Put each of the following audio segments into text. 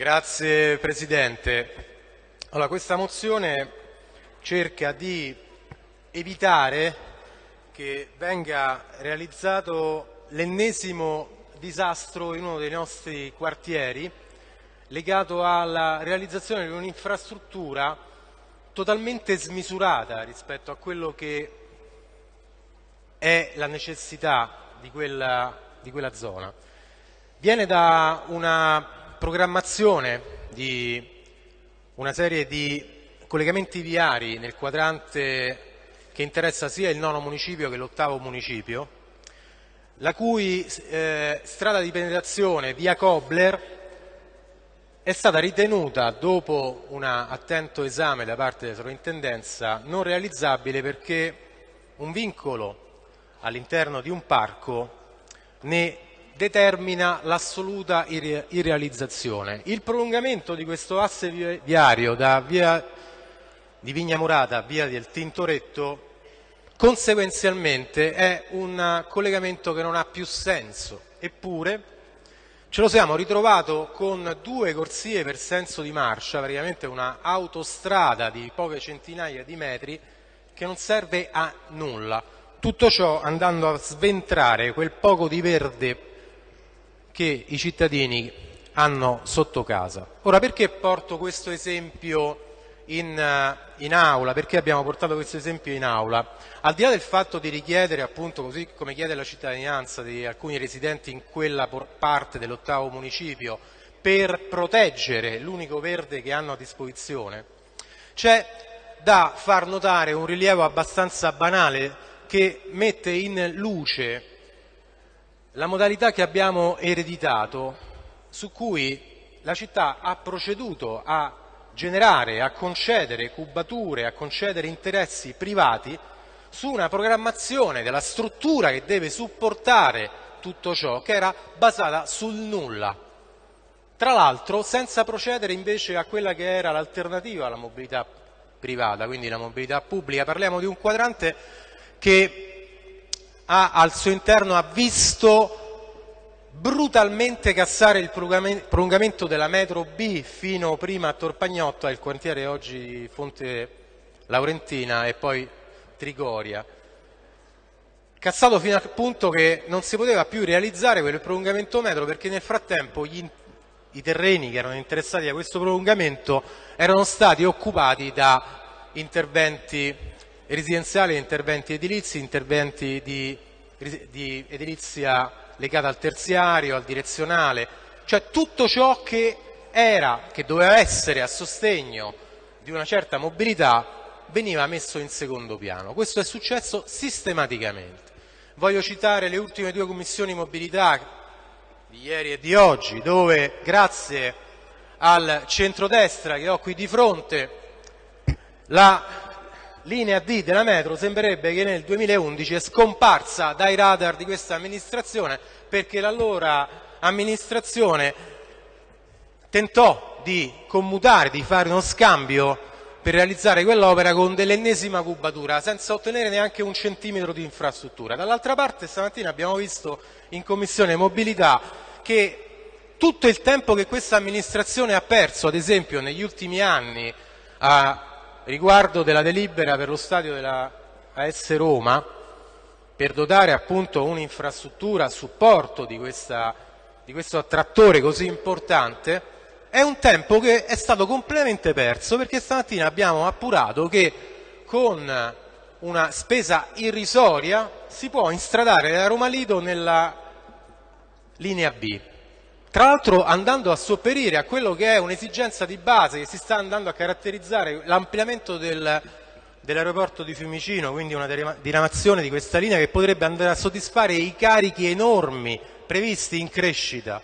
Grazie Presidente. Allora, questa mozione cerca di evitare che venga realizzato l'ennesimo disastro in uno dei nostri quartieri legato alla realizzazione di un'infrastruttura totalmente smisurata rispetto a quello che è la necessità di quella, di quella zona. Viene da una programmazione di una serie di collegamenti viari nel quadrante che interessa sia il nono municipio che l'ottavo municipio, la cui eh, strada di penetrazione via Kobler è stata ritenuta, dopo un attento esame da parte della sovrintendenza, non realizzabile perché un vincolo all'interno di un parco ne determina l'assoluta irrealizzazione. Il prolungamento di questo asse viario da via di Vigna Murata a via del Tintoretto conseguenzialmente è un collegamento che non ha più senso, eppure ce lo siamo ritrovato con due corsie per senso di marcia, praticamente una autostrada di poche centinaia di metri che non serve a nulla. Tutto ciò andando a sventrare quel poco di verde che i cittadini hanno sotto casa. Ora perché porto questo esempio in, eh, in, aula, perché abbiamo portato questo esempio in aula? Al di là del fatto di richiedere, appunto, così come chiede la cittadinanza di alcuni residenti in quella parte dell'ottavo municipio, per proteggere l'unico verde che hanno a disposizione, c'è da far notare un rilievo abbastanza banale che mette in luce la modalità che abbiamo ereditato, su cui la città ha proceduto a generare, a concedere cubature, a concedere interessi privati su una programmazione della struttura che deve supportare tutto ciò, che era basata sul nulla. Tra l'altro senza procedere invece a quella che era l'alternativa alla mobilità privata, quindi la mobilità pubblica. Parliamo di un quadrante che ha al suo interno ha visto brutalmente cassare il prolungamento della metro B fino prima a Torpagnotto, il quartiere oggi Fonte Laurentina e poi Trigoria. Cassato fino al punto che non si poteva più realizzare quel prolungamento metro perché nel frattempo gli, i terreni che erano interessati a questo prolungamento erano stati occupati da interventi residenziali, interventi edilizi, interventi di, di edilizia legata al terziario, al direzionale, cioè tutto ciò che era, che doveva essere a sostegno di una certa mobilità veniva messo in secondo piano. Questo è successo sistematicamente. Voglio citare le ultime due commissioni mobilità di ieri e di oggi, dove grazie al centrodestra che ho qui di fronte la linea D della metro sembrerebbe che nel 2011 è scomparsa dai radar di questa amministrazione perché l'allora amministrazione tentò di commutare, di fare uno scambio per realizzare quell'opera con dell'ennesima cubatura senza ottenere neanche un centimetro di infrastruttura. Dall'altra parte stamattina abbiamo visto in Commissione Mobilità che tutto il tempo che questa amministrazione ha perso, ad esempio negli ultimi anni, a riguardo della delibera per lo stadio della AS Roma per dotare appunto un'infrastruttura a supporto di, questa, di questo attrattore così importante è un tempo che è stato completamente perso perché stamattina abbiamo appurato che con una spesa irrisoria si può instradare da Roma Lido nella linea B tra l'altro andando a sopperire a quello che è un'esigenza di base che si sta andando a caratterizzare l'ampliamento del, dell'aeroporto di Fiumicino, quindi una diramazione di questa linea che potrebbe andare a soddisfare i carichi enormi previsti in crescita.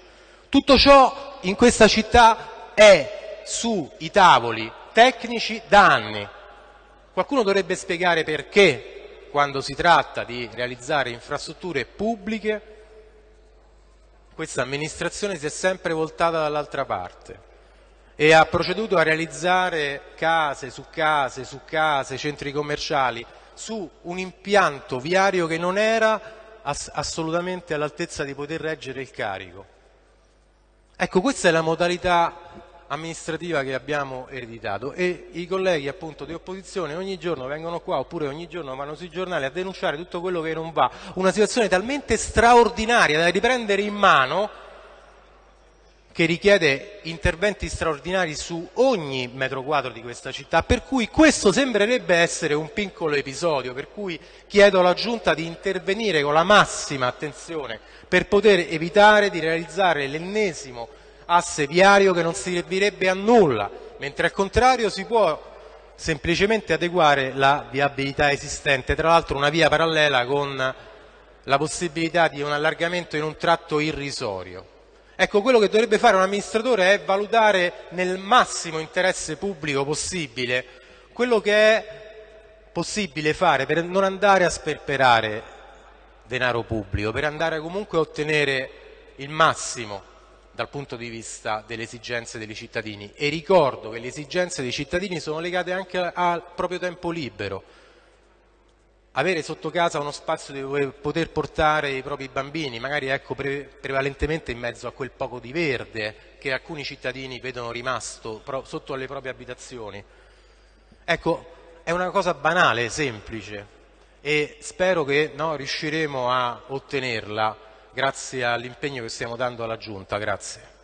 Tutto ciò in questa città è sui tavoli tecnici da anni. Qualcuno dovrebbe spiegare perché quando si tratta di realizzare infrastrutture pubbliche questa amministrazione si è sempre voltata dall'altra parte e ha proceduto a realizzare case su case su case, centri commerciali, su un impianto viario che non era ass assolutamente all'altezza di poter reggere il carico. Ecco, questa è la modalità amministrativa che abbiamo ereditato e i colleghi appunto di opposizione ogni giorno vengono qua oppure ogni giorno vanno sui giornali a denunciare tutto quello che non va, una situazione talmente straordinaria da riprendere in mano che richiede interventi straordinari su ogni metro quadro di questa città, per cui questo sembrerebbe essere un piccolo episodio, per cui chiedo alla Giunta di intervenire con la massima attenzione per poter evitare di realizzare l'ennesimo asse viario che non servirebbe a nulla, mentre al contrario si può semplicemente adeguare la viabilità esistente, tra l'altro una via parallela con la possibilità di un allargamento in un tratto irrisorio. Ecco, quello che dovrebbe fare un amministratore è valutare nel massimo interesse pubblico possibile quello che è possibile fare per non andare a sperperare denaro pubblico, per andare comunque a ottenere il massimo dal punto di vista delle esigenze dei cittadini. E ricordo che le esigenze dei cittadini sono legate anche al proprio tempo libero. Avere sotto casa uno spazio dove poter portare i propri bambini, magari ecco, pre prevalentemente in mezzo a quel poco di verde che alcuni cittadini vedono rimasto sotto alle proprie abitazioni. Ecco, è una cosa banale, semplice e spero che no, riusciremo a ottenerla grazie all'impegno che stiamo dando alla Giunta. Grazie.